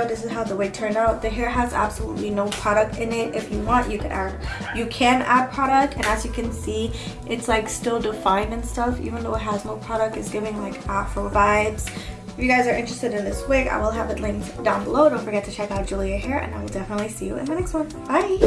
video this is how the wig turned out. The hair has absolutely no product in it. If you want you can add you can add product and as you can see it's like still defined and stuff even though it has no product it's giving like afro vibes. If you guys are interested in this wig i will have it linked down below. Don't forget to check out julia hair and i will definitely see you in the next one. Bye!